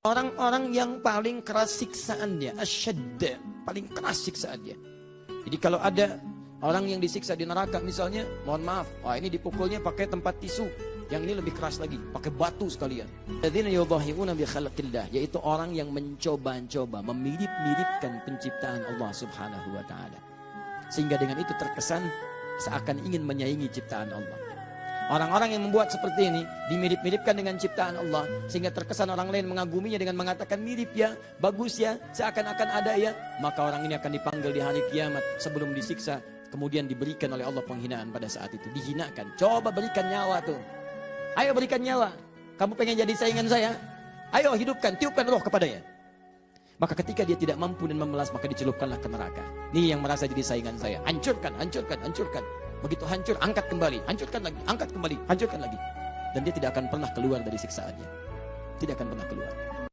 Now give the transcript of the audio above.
Orang-orang yang paling keras siksaannya, asyad, paling keras siksaannya. Jadi kalau ada orang yang disiksa di neraka misalnya, mohon maaf, wah ini dipukulnya pakai tempat tisu. Yang ini lebih keras lagi, pakai batu sekalian. yaitu orang yang mencoba-coba memirip-miripkan penciptaan Allah Subhanahu wa taala. Sehingga dengan itu terkesan seakan ingin menyaingi ciptaan Allah. Orang-orang yang membuat seperti ini dimirip-miripkan dengan ciptaan Allah sehingga terkesan orang lain mengaguminya dengan mengatakan mirip ya, bagus ya, seakan-akan ada ya, maka orang ini akan dipanggil di hari kiamat sebelum disiksa kemudian diberikan oleh Allah penghinaan pada saat itu, dihinakan. Coba berikan nyawa tuh. Ayo berikan nyawa. Kamu pengen jadi saingan saya? Ayo hidupkan, tiupkan roh kepadanya. Maka ketika dia tidak mampu dan memelas maka dicelupkanlah ke neraka. Ini yang merasa jadi saingan saya. Hancurkan, hancurkan, hancurkan. Begitu hancur, angkat kembali, hancurkan lagi, angkat kembali, hancurkan lagi. Dan dia tidak akan pernah keluar dari siksaannya. Tidak akan pernah keluar.